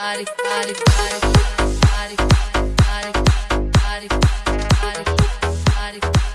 body, body, body, body, body, body, body, body, body, body.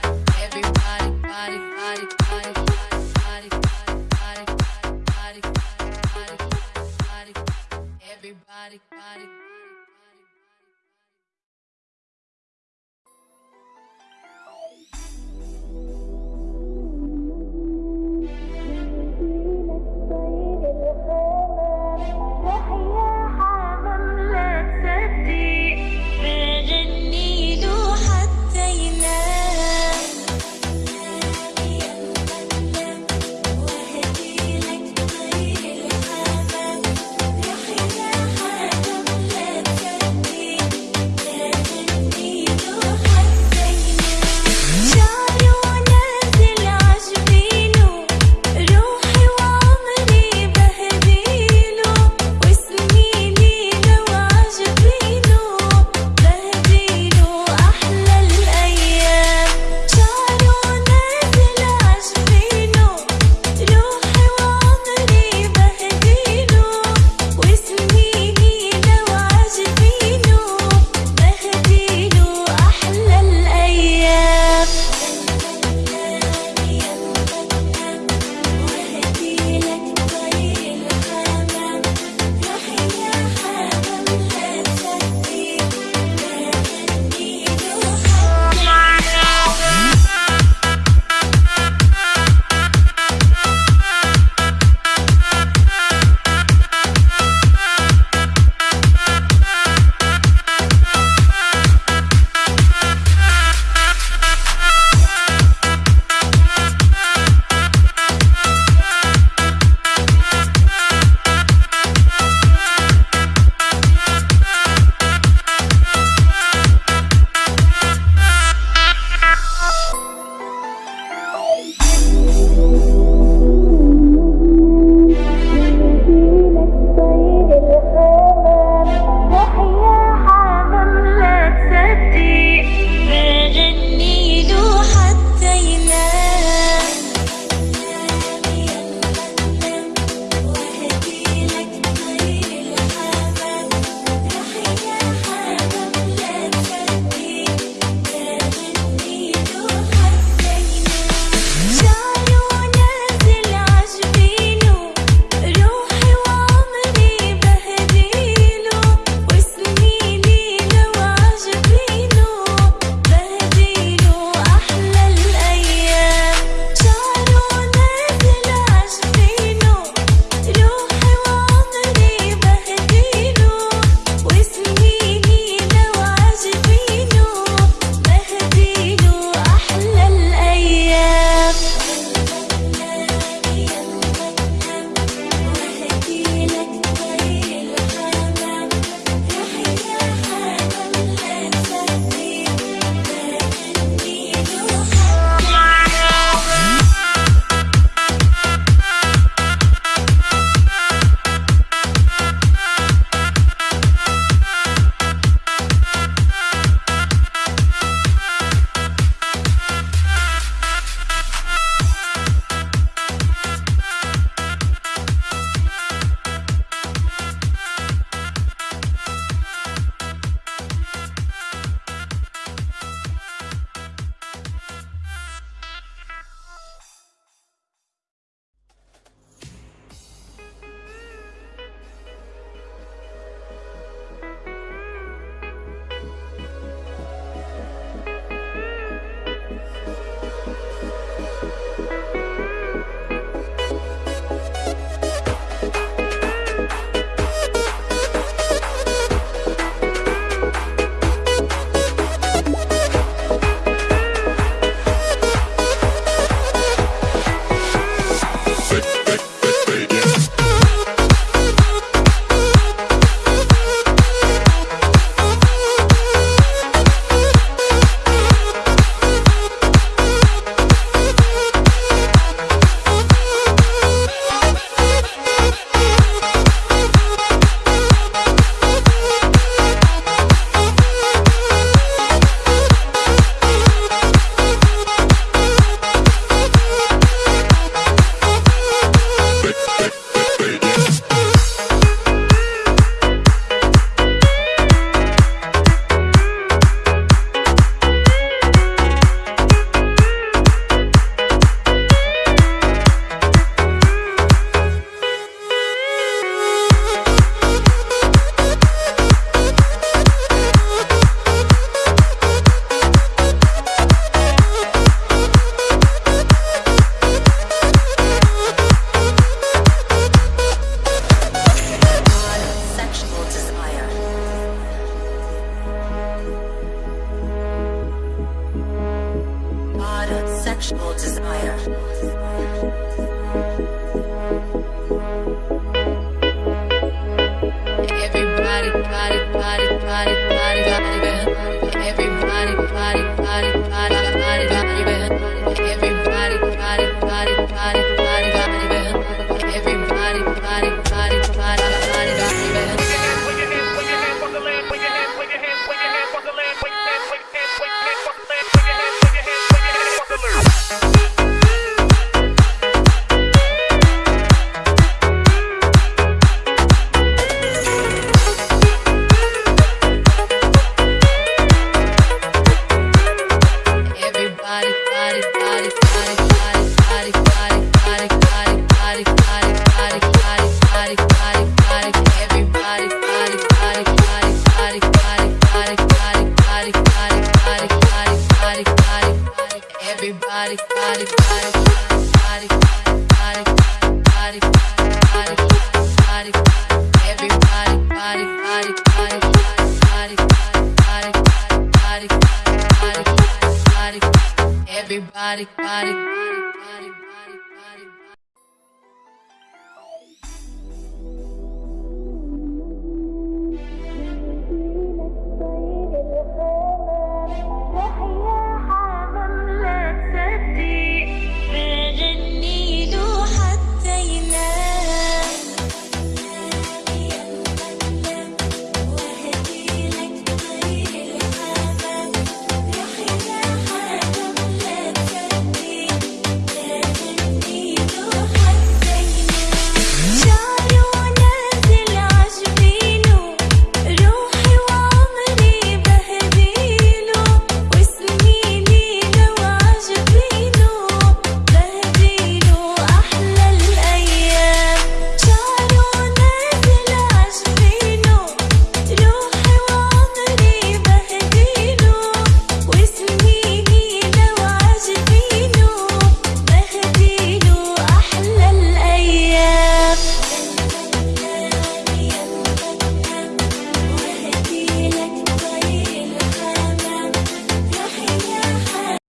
Everybody, body, body.